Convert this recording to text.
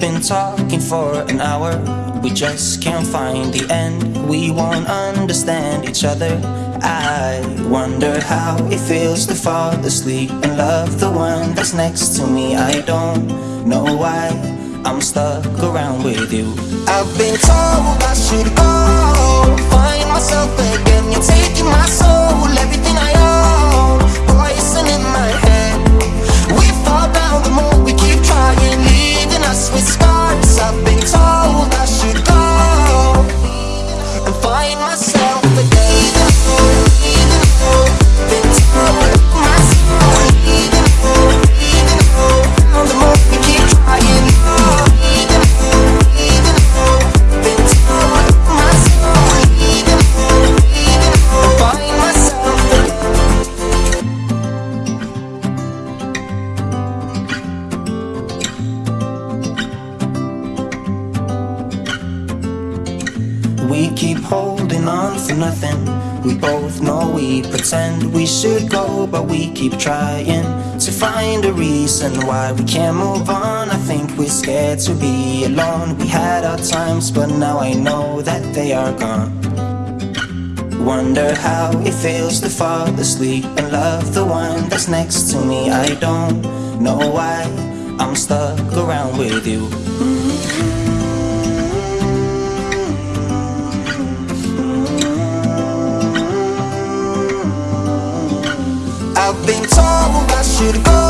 been talking for an hour. We just can't find the end. We won't understand each other. I wonder how it feels to fall asleep and love the one that's next to me. I don't know why I'm stuck around with you. I've been told I We keep holding on for nothing. We both know we pretend we should go, but we keep trying to find a reason why we can't move on. I think we're scared to be alone. We had our times, but now I know that they are gone. Wonder how it feels to fall asleep and love the one that's next to me. I don't know why I'm stuck around with you. I've been told I should go